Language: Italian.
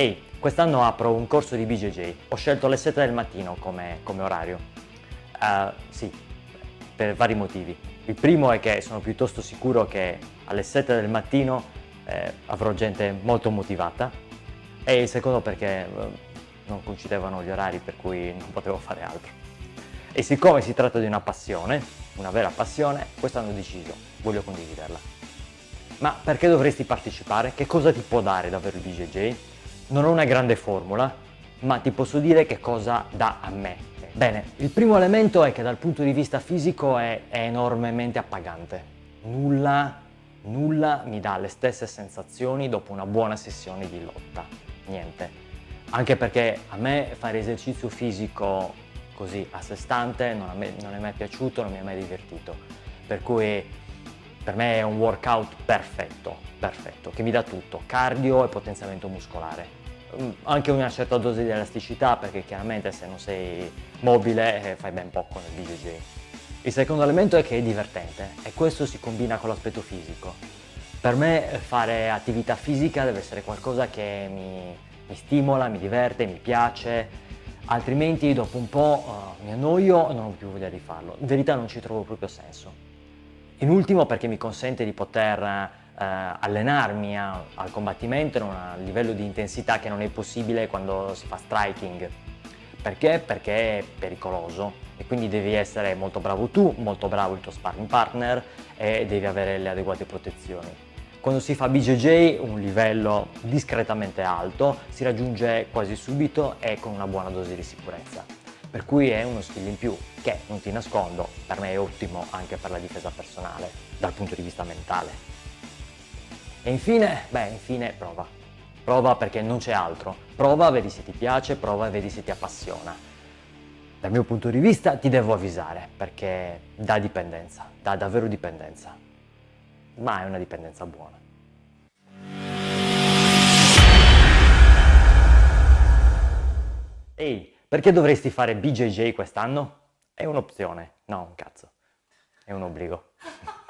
Ehi, quest'anno apro un corso di BJJ. Ho scelto le 7 del mattino come, come orario. Uh, sì, per vari motivi. Il primo è che sono piuttosto sicuro che alle 7 del mattino eh, avrò gente molto motivata e il secondo perché eh, non coincidevano gli orari per cui non potevo fare altro. E siccome si tratta di una passione, una vera passione, quest'anno ho deciso, voglio condividerla. Ma perché dovresti partecipare? Che cosa ti può dare davvero il BJJ? Non ho una grande formula, ma ti posso dire che cosa dà a me. Bene, il primo elemento è che dal punto di vista fisico è, è enormemente appagante. Nulla, nulla mi dà le stesse sensazioni dopo una buona sessione di lotta. Niente. Anche perché a me fare esercizio fisico così a sé stante non, me, non è mai piaciuto, non mi è mai divertito. Per cui per me è un workout perfetto, perfetto, che mi dà tutto, cardio e potenziamento muscolare. Mm, anche una certa dose di elasticità perché chiaramente se non sei mobile eh, fai ben poco nel BJJ. Il secondo elemento è che è divertente e questo si combina con l'aspetto fisico. Per me fare attività fisica deve essere qualcosa che mi, mi stimola, mi diverte, mi piace, altrimenti dopo un po' uh, mi annoio e non ho più voglia di farlo. In verità non ci trovo proprio senso. In ultimo perché mi consente di poter eh, allenarmi a, al combattimento a un livello di intensità che non è possibile quando si fa striking. Perché? Perché è pericoloso e quindi devi essere molto bravo tu, molto bravo il tuo sparring partner e devi avere le adeguate protezioni. Quando si fa BJJ un livello discretamente alto si raggiunge quasi subito e con una buona dose di sicurezza. Per cui è uno skill in più che, non ti nascondo, per me è ottimo anche per la difesa personale, dal punto di vista mentale. E infine, beh, infine prova. Prova perché non c'è altro. Prova, vedi se ti piace, prova e vedi se ti appassiona. Dal mio punto di vista ti devo avvisare perché dà dipendenza, dà davvero dipendenza. Ma è una dipendenza buona. Ehi, perché dovresti fare BJJ quest'anno? È un'opzione, no un cazzo, è un obbligo.